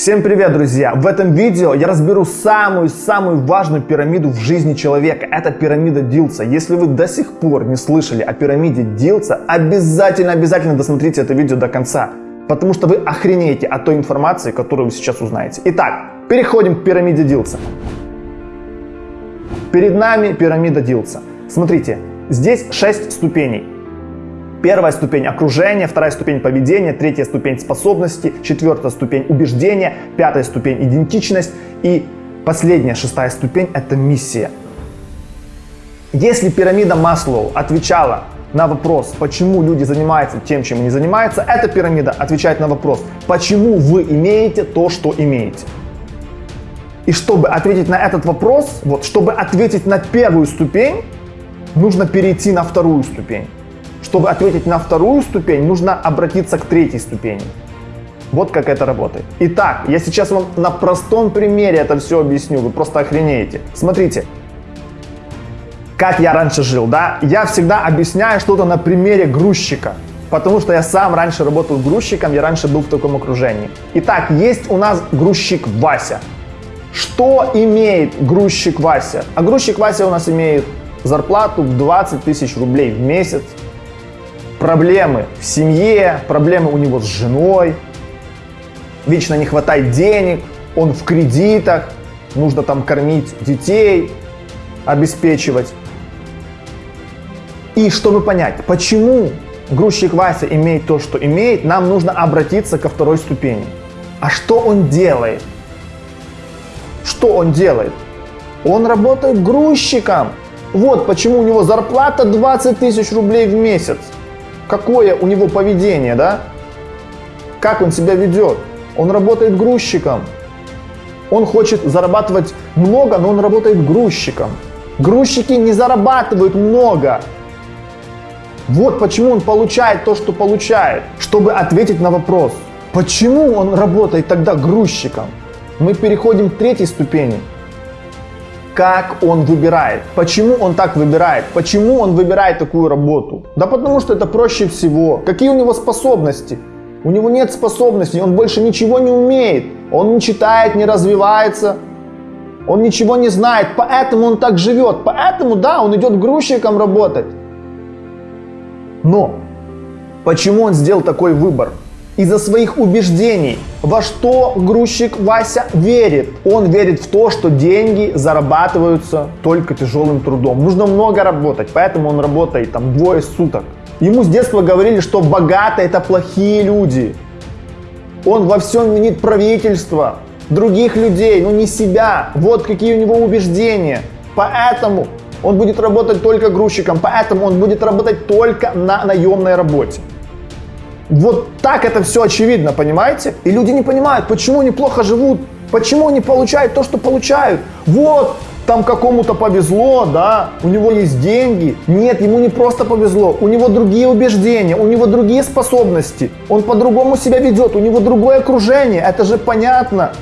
Всем привет, друзья! В этом видео я разберу самую-самую важную пирамиду в жизни человека. Это пирамида Дилса. Если вы до сих пор не слышали о пирамиде Дилса, обязательно-обязательно досмотрите это видео до конца. Потому что вы охренеете от той информации, которую вы сейчас узнаете. Итак, переходим к пирамиде Дилса. Перед нами пирамида Дилса. Смотрите, здесь 6 ступеней. Первая ступень окружения, вторая ступень поведения, третья ступень способности, четвертая ступень убеждения, пятая ступень идентичность и последняя, шестая ступень это миссия. Если пирамида Маслоу отвечала на вопрос, почему люди занимаются тем, чем они занимаются, эта пирамида отвечает на вопрос, почему вы имеете то, что имеете. И чтобы ответить на этот вопрос, вот, чтобы ответить на первую ступень, нужно перейти на вторую ступень. Чтобы ответить на вторую ступень, нужно обратиться к третьей ступени. Вот как это работает. Итак, я сейчас вам на простом примере это все объясню, вы просто охренеете. Смотрите, как я раньше жил, да? Я всегда объясняю что-то на примере грузчика. Потому что я сам раньше работал грузчиком, я раньше был в таком окружении. Итак, есть у нас грузчик Вася. Что имеет грузчик Вася? А грузчик Вася у нас имеет зарплату 20 тысяч рублей в месяц, проблемы в семье, проблемы у него с женой, вечно не хватает денег, он в кредитах, нужно там кормить детей, обеспечивать. И чтобы понять, почему грузчик Вася имеет то, что имеет, нам нужно обратиться ко второй ступени. А что он делает? Что он делает? Он работает грузчиком. Вот почему у него зарплата 20 тысяч рублей в месяц какое у него поведение, да? Как он себя ведет? Он работает грузчиком. Он хочет зарабатывать много, но он работает грузчиком. Грузчики не зарабатывают много. Вот почему он получает то, что получает. Чтобы ответить на вопрос, почему он работает тогда грузчиком, мы переходим к третьей ступени как он выбирает. Почему он так выбирает? Почему он выбирает такую работу? Да потому что это проще всего. Какие у него способности? У него нет способностей, он больше ничего не умеет. Он не читает, не развивается. Он ничего не знает, поэтому он так живет. Поэтому, да, он идет грузчиком работать. Но почему он сделал такой выбор? Из-за своих убеждений. Во что грузчик Вася верит? Он верит в то, что деньги зарабатываются только тяжелым трудом. Нужно много работать, поэтому он работает там двое суток. Ему с детства говорили, что богатые это плохие люди. Он во всем винит правительство, других людей, но не себя. Вот какие у него убеждения. Поэтому он будет работать только грузчиком, поэтому он будет работать только на наемной работе. Вот так это все очевидно, понимаете? И люди не понимают, почему они плохо живут, почему они получают то, что получают. Вот, там какому-то повезло, да, у него есть деньги. Нет, ему не просто повезло, у него другие убеждения, у него другие способности. Он по-другому себя ведет, у него другое окружение, это же понятно.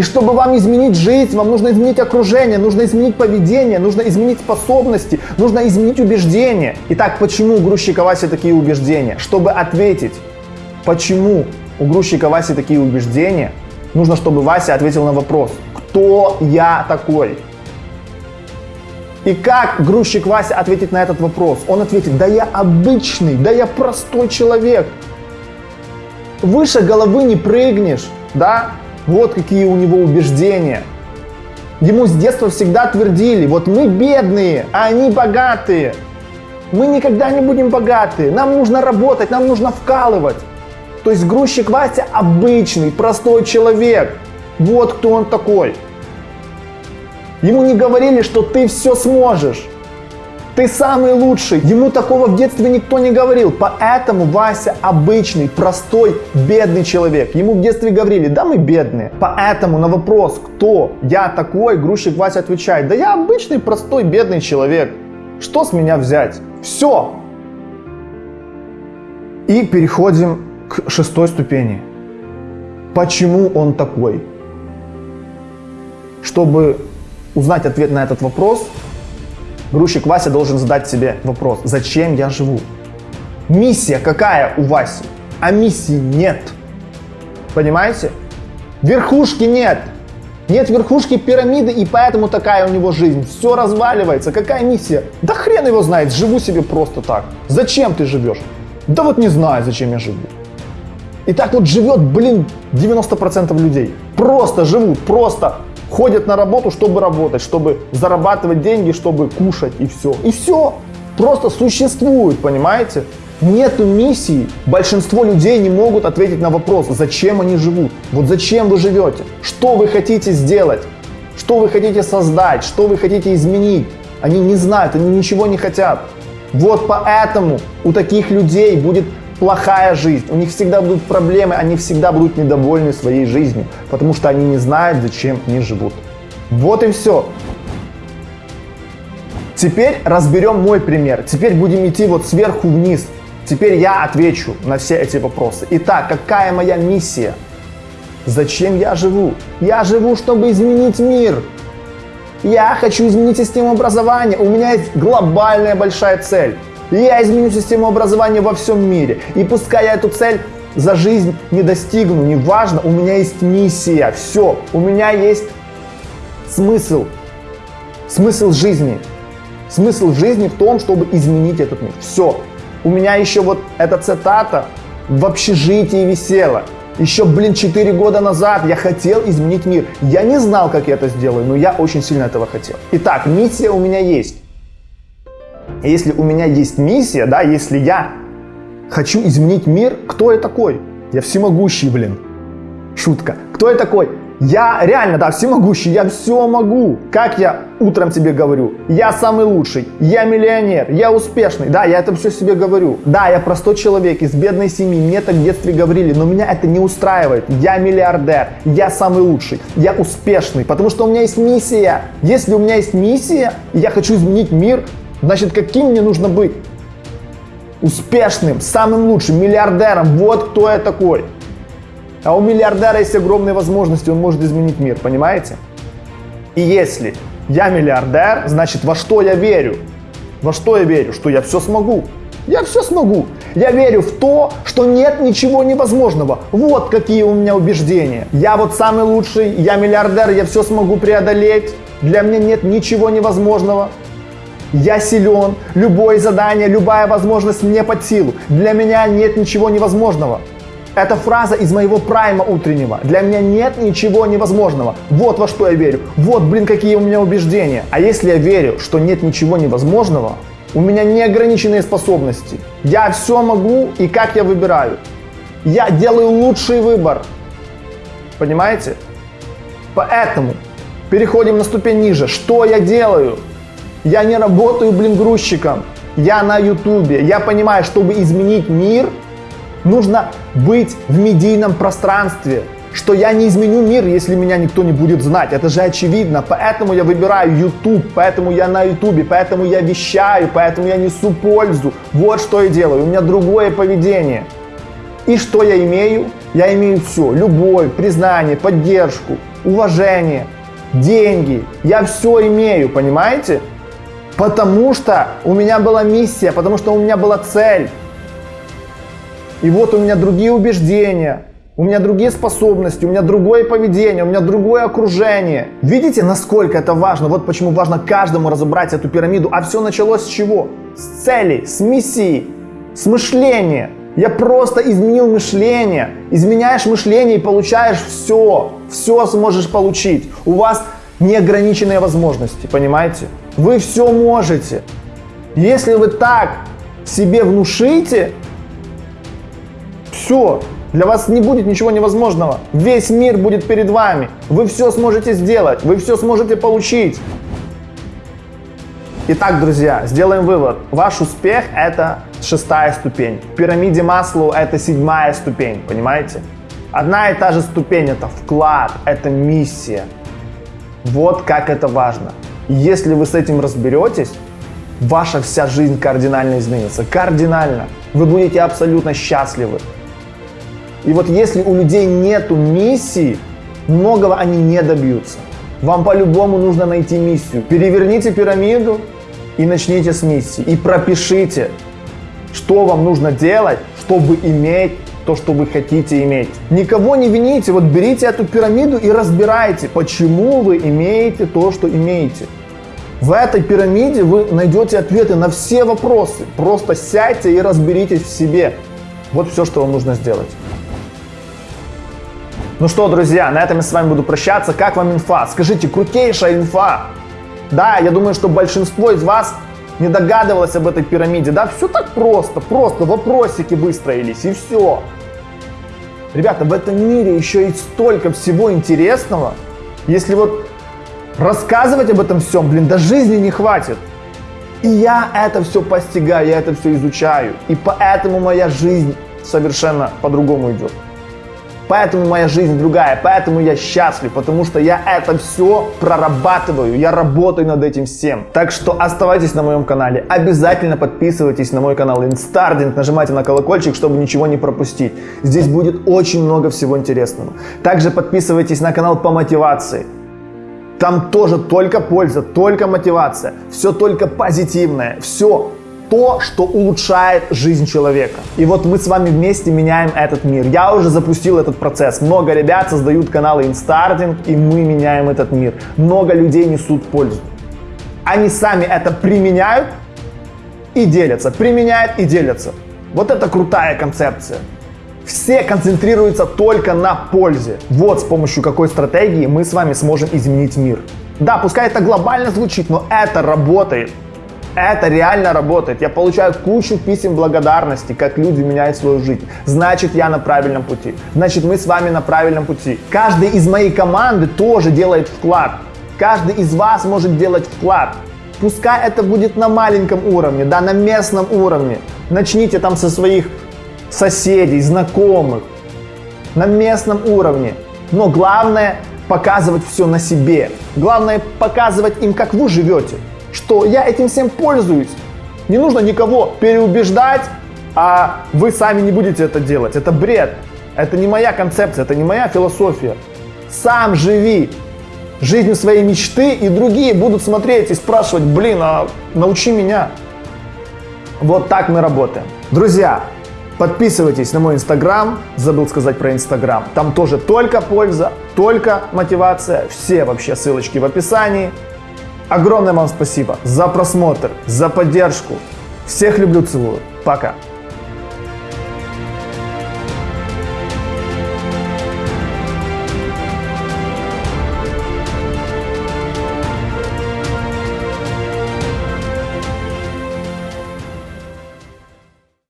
И чтобы вам изменить жизнь, вам нужно изменить окружение, нужно изменить поведение, нужно изменить способности, нужно изменить убеждения. Итак, почему у грузчика Васи такие убеждения? Чтобы ответить, почему у грузчика Васи такие убеждения, нужно, чтобы Вася ответил на вопрос, кто я такой? И как грузчик Вася ответит на этот вопрос? Он ответит, да я обычный, да я простой человек. Выше головы не прыгнешь, да? Вот какие у него убеждения. Ему с детства всегда твердили, вот мы бедные, а они богатые. Мы никогда не будем богатые, нам нужно работать, нам нужно вкалывать. То есть грузчик Вася обычный, простой человек. Вот кто он такой. Ему не говорили, что ты все сможешь. Ты самый лучший. Ему такого в детстве никто не говорил. Поэтому Вася обычный, простой, бедный человек. Ему в детстве говорили, да мы бедные. Поэтому на вопрос, кто я такой, грузчик Вася отвечает, да я обычный, простой, бедный человек. Что с меня взять? Все. И переходим к шестой ступени. Почему он такой? Чтобы узнать ответ на этот вопрос, грузчик Вася должен задать себе вопрос, зачем я живу? Миссия какая у Васи? А миссии нет. Понимаете? Верхушки нет. Нет верхушки пирамиды, и поэтому такая у него жизнь. Все разваливается. Какая миссия? Да хрен его знает, живу себе просто так. Зачем ты живешь? Да вот не знаю, зачем я живу. И так вот живет, блин, 90% людей. Просто живут, просто ходят на работу, чтобы работать, чтобы зарабатывать деньги, чтобы кушать и все. И все. Просто существуют, понимаете? Нету миссии. Большинство людей не могут ответить на вопрос, зачем они живут. Вот зачем вы живете? Что вы хотите сделать? Что вы хотите создать? Что вы хотите изменить? Они не знают, они ничего не хотят. Вот поэтому у таких людей будет плохая жизнь, у них всегда будут проблемы, они всегда будут недовольны своей жизнью, потому что они не знают, зачем они живут. Вот и все. Теперь разберем мой пример. Теперь будем идти вот сверху вниз. Теперь я отвечу на все эти вопросы. Итак, какая моя миссия? Зачем я живу? Я живу, чтобы изменить мир. Я хочу изменить систему образования. У меня есть глобальная большая цель. Я изменю систему образования во всем мире. И пускай я эту цель за жизнь не достигну, неважно, у меня есть миссия. Все, у меня есть смысл. Смысл жизни. Смысл жизни в том, чтобы изменить этот мир. Все. У меня еще вот эта цитата в общежитии висела. Еще, блин, 4 года назад я хотел изменить мир. Я не знал, как я это сделаю, но я очень сильно этого хотел. Итак, миссия у меня есть. Если у меня есть миссия, да, если я хочу изменить мир, кто я такой? Я всемогущий, блин. Шутка. Кто я такой? Я реально, да, всемогущий, я все могу. Как я утром тебе говорю, я самый лучший, я миллионер, я успешный. Да, я это все себе говорю. Да, я простой человек из бедной семьи, мне так в детстве говорили, но меня это не устраивает. Я миллиардер, я самый лучший, я успешный, потому что у меня есть миссия. Если у меня есть миссия, и я хочу изменить мир, значит, каким мне нужно быть? Успешным, самым лучшим, миллиардером. Вот кто я такой. А у миллиардера есть огромные возможности, он может изменить мир, понимаете? И если я миллиардер, значит во что я верю? Во что я верю? Что я все смогу. Я все смогу. Я верю в то, что нет ничего невозможного. Вот какие у меня убеждения. Я вот самый лучший, я миллиардер, я все смогу преодолеть. Для меня нет ничего невозможного. Я силен, любое задание, любая возможность мне под силу. Для меня нет ничего невозможного. Это фраза из моего прайма утреннего. Для меня нет ничего невозможного. Вот во что я верю. Вот, блин, какие у меня убеждения. А если я верю, что нет ничего невозможного, у меня неограниченные способности. Я все могу и как я выбираю. Я делаю лучший выбор. Понимаете? Поэтому переходим на ступень ниже. Что я делаю? Я не работаю, блин, грузчиком. Я на ютубе. Я понимаю, чтобы изменить мир – нужно быть в медийном пространстве, что я не изменю мир, если меня никто не будет знать. Это же очевидно. Поэтому я выбираю YouTube, поэтому я на YouTube, поэтому я вещаю, поэтому я несу пользу. Вот что я делаю. У меня другое поведение. И что я имею? Я имею все. Любовь, признание, поддержку, уважение, деньги. Я все имею, понимаете? Потому что у меня была миссия, потому что у меня была цель. И вот у меня другие убеждения, у меня другие способности, у меня другое поведение, у меня другое окружение. Видите, насколько это важно? Вот почему важно каждому разобрать эту пирамиду. А все началось с чего? С цели, с миссии, с мышления. Я просто изменил мышление. Изменяешь мышление и получаешь все. Все сможешь получить. У вас неограниченные возможности, понимаете? Вы все можете. Если вы так себе внушите, все, для вас не будет ничего невозможного. Весь мир будет перед вами. Вы все сможете сделать, вы все сможете получить. Итак, друзья, сделаем вывод. Ваш успех – это шестая ступень. В пирамиде Маслоу – это седьмая ступень, понимаете? Одна и та же ступень – это вклад, это миссия. Вот как это важно. Если вы с этим разберетесь, ваша вся жизнь кардинально изменится. Кардинально. Вы будете абсолютно счастливы. И вот если у людей нету миссии, многого они не добьются. Вам по-любому нужно найти миссию. Переверните пирамиду и начните с миссии. И пропишите, что вам нужно делать, чтобы иметь то, что вы хотите иметь. Никого не вините, вот берите эту пирамиду и разбирайте, почему вы имеете то, что имеете. В этой пирамиде вы найдете ответы на все вопросы. Просто сядьте и разберитесь в себе. Вот все, что вам нужно сделать. Ну что, друзья, на этом я с вами буду прощаться. Как вам инфа? Скажите, крутейшая инфа. Да, я думаю, что большинство из вас не догадывалось об этой пирамиде. Да, все так просто, просто вопросики выстроились и все. Ребята, в этом мире еще есть столько всего интересного. Если вот рассказывать об этом всем, блин, до жизни не хватит. И я это все постигаю, я это все изучаю. И поэтому моя жизнь совершенно по-другому идет. Поэтому моя жизнь другая, поэтому я счастлив, потому что я это все прорабатываю, я работаю над этим всем. Так что оставайтесь на моем канале, обязательно подписывайтесь на мой канал Instarding, нажимайте на колокольчик, чтобы ничего не пропустить. Здесь будет очень много всего интересного. Также подписывайтесь на канал по мотивации. Там тоже только польза, только мотивация, все только позитивное, все то, что улучшает жизнь человека. И вот мы с вами вместе меняем этот мир. Я уже запустил этот процесс. Много ребят создают каналы Инстардинг, и мы меняем этот мир. Много людей несут пользу. Они сами это применяют и делятся. Применяют и делятся. Вот это крутая концепция. Все концентрируются только на пользе. Вот с помощью какой стратегии мы с вами сможем изменить мир. Да, пускай это глобально звучит, но это работает. Это реально работает. Я получаю кучу писем благодарности, как люди меняют свою жизнь. Значит, я на правильном пути. Значит, мы с вами на правильном пути. Каждый из моей команды тоже делает вклад. Каждый из вас может делать вклад. Пускай это будет на маленьком уровне, да, на местном уровне. Начните там со своих соседей, знакомых, на местном уровне. Но главное показывать все на себе. Главное показывать им, как вы живете что я этим всем пользуюсь. Не нужно никого переубеждать, а вы сами не будете это делать. Это бред. Это не моя концепция, это не моя философия. Сам живи жизнью своей мечты, и другие будут смотреть и спрашивать, блин, а научи меня. Вот так мы работаем. Друзья, подписывайтесь на мой инстаграм, забыл сказать про инстаграм. Там тоже только польза, только мотивация, все вообще ссылочки в описании. Огромное вам спасибо за просмотр, за поддержку. Всех люблю, целую. Пока.